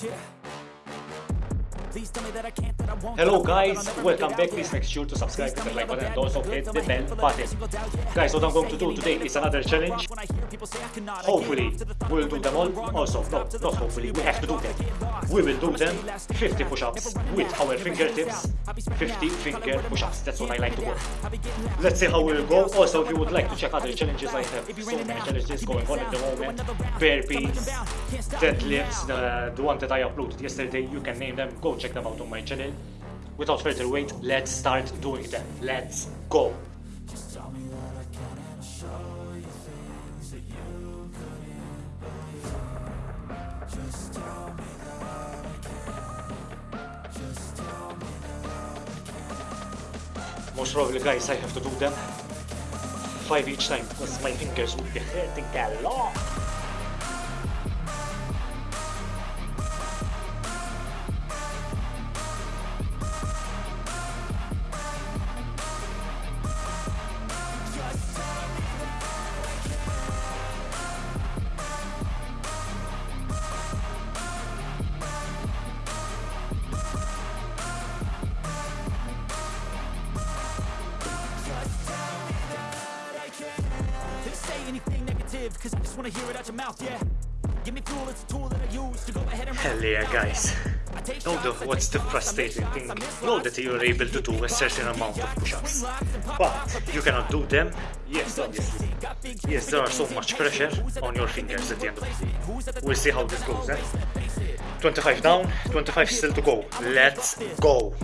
Please Hello that I will, guys, that I'll never welcome back. Please make sure to subscribe, hit the like button, and also hit the bell button. a single doubt, yeah. Guys, what I'm going to do today is another challenge. lost when I hear people say I cannot, I get Hopefully, lost to the thought we'll do them all. Also, no, up to the not hopefully, we have to do them. We will do them 50 push-ups with our fingertips, heading out. I'll be spreading 50 finger call it word of push-ups. That's what I like to work. I'll be getting loud. Let's see how we'll go. Also, if you would like to check other challenges, I have so many challenges going on at the moment. another round. Bare Jump up and Beats, down. Can't stop me Deadlifts, the, the one that I uploaded yesterday, you can name them. Go check them out on my channel. Without further wait, let's start doing them. Let's go. Most probably, guys, I have to do them five each time because my fingers will be hurting a lot. Say anything negative, cause I just wanna hear it out your mouth, yeah. Give me fuel, it's a tool that I use to go ahead and Hell yeah, guys. I take Know shots, the, what's the shots, I make frustrating thing? Know that you're able to do a certain amount of push-ups, but you cannot do them. Yes, obviously. Yes, there are so much pressure on your fingers at the end of the day. We'll see how this goes, eh? 25 down, 25 still to go. Let's go.